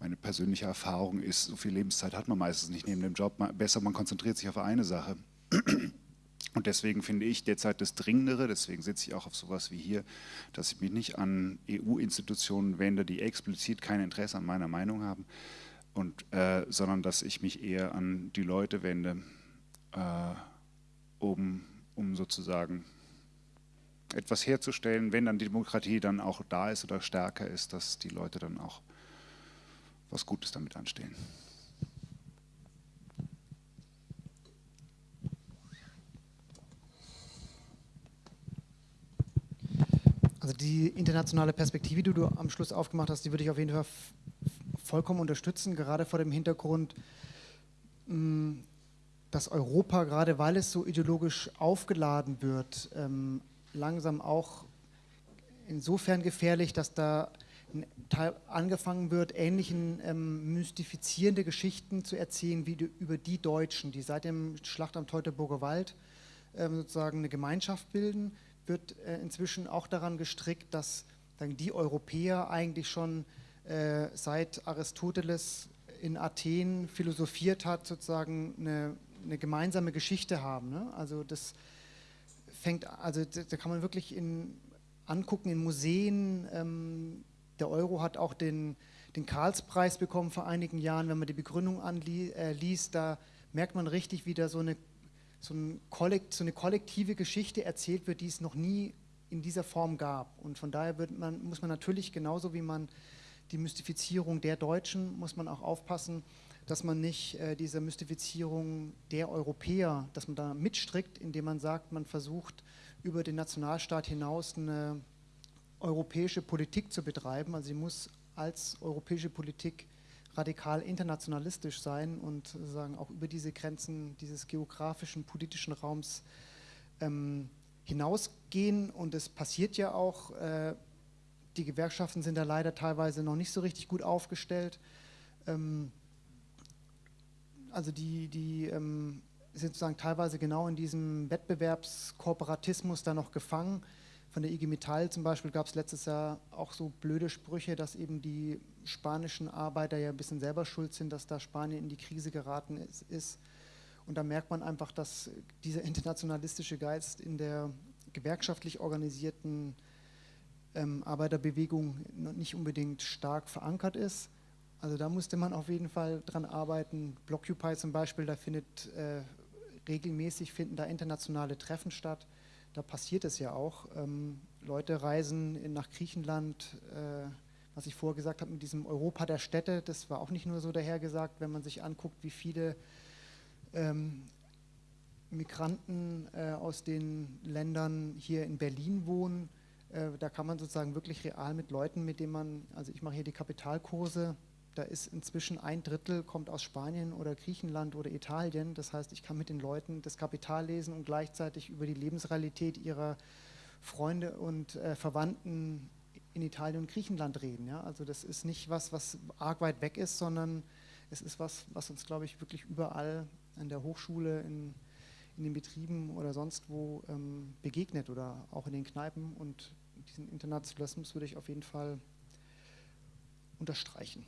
[SPEAKER 6] Meine persönliche Erfahrung ist, so viel Lebenszeit hat man meistens nicht neben dem Job. Besser, man konzentriert sich auf eine Sache. Und deswegen finde ich derzeit das Dringendere, deswegen sitze ich auch auf sowas wie hier, dass ich mich nicht an EU-Institutionen wende, die explizit kein Interesse an meiner Meinung haben, und, äh, sondern dass ich mich eher an die Leute wende, um, um sozusagen etwas herzustellen, wenn dann die Demokratie dann auch da ist oder stärker ist, dass die Leute dann auch was Gutes damit anstehen.
[SPEAKER 5] Also die internationale Perspektive, die du am Schluss aufgemacht hast, die würde ich auf jeden Fall vollkommen unterstützen, gerade vor dem Hintergrund, mm, dass Europa, gerade weil es so ideologisch aufgeladen wird, ähm, langsam auch insofern gefährlich, dass da angefangen wird, ähnlichen ähm, mystifizierende Geschichten zu erzählen wie die, über die Deutschen, die seit dem Schlacht am Teutoburger Wald ähm, sozusagen eine Gemeinschaft bilden, wird äh, inzwischen auch daran gestrickt, dass dann die Europäer eigentlich schon äh, seit Aristoteles in Athen philosophiert hat, sozusagen eine, eine gemeinsame Geschichte haben. Ne? Also das fängt, also da kann man wirklich in, angucken in Museen. Ähm, der Euro hat auch den, den Karlspreis bekommen vor einigen Jahren. Wenn man die Begründung anliest, äh, da merkt man richtig, wie da so eine so, ein Kollekt, so eine kollektive Geschichte erzählt wird, die es noch nie in dieser Form gab. Und von daher man, muss man natürlich genauso wie man die Mystifizierung der Deutschen, muss man auch aufpassen, dass man nicht äh, diese Mystifizierung der Europäer, dass man da mitstrickt, indem man sagt, man versucht über den Nationalstaat hinaus eine europäische Politik zu betreiben. Also sie muss als europäische Politik radikal internationalistisch sein und sozusagen auch über diese Grenzen dieses geografischen, politischen Raums ähm, hinausgehen. Und es passiert ja auch, äh, die Gewerkschaften sind da leider teilweise noch nicht so richtig gut aufgestellt. Ähm, also die, die ähm, sind sozusagen teilweise genau in diesem Wettbewerbskooperatismus da noch gefangen. Von der IG Metall zum Beispiel gab es letztes Jahr auch so blöde Sprüche, dass eben die spanischen Arbeiter ja ein bisschen selber schuld sind, dass da Spanien in die Krise geraten ist. Und da merkt man einfach, dass dieser internationalistische Geist in der gewerkschaftlich organisierten ähm, Arbeiterbewegung nicht unbedingt stark verankert ist. Also da musste man auf jeden Fall dran arbeiten. Blockupy zum Beispiel, da findet äh, regelmäßig finden da internationale Treffen statt. Da passiert es ja auch. Ähm, Leute reisen in, nach Griechenland, äh, was ich vorher gesagt habe, mit diesem Europa der Städte, das war auch nicht nur so dahergesagt, wenn man sich anguckt, wie viele ähm, Migranten äh, aus den Ländern hier in Berlin wohnen. Äh, da kann man sozusagen wirklich real mit Leuten, mit denen man, also ich mache hier die Kapitalkurse, da ist inzwischen ein Drittel kommt aus Spanien oder Griechenland oder Italien. Das heißt, ich kann mit den Leuten das Kapital lesen und gleichzeitig über die Lebensrealität ihrer Freunde und äh, Verwandten in Italien und Griechenland reden. Ja? Also das ist nicht was, was arg weit weg ist, sondern es ist was, was uns, glaube ich, wirklich überall an der Hochschule, in, in den Betrieben oder sonst wo ähm, begegnet oder auch in den Kneipen. Und diesen Internationalismus würde ich auf jeden Fall unterstreichen.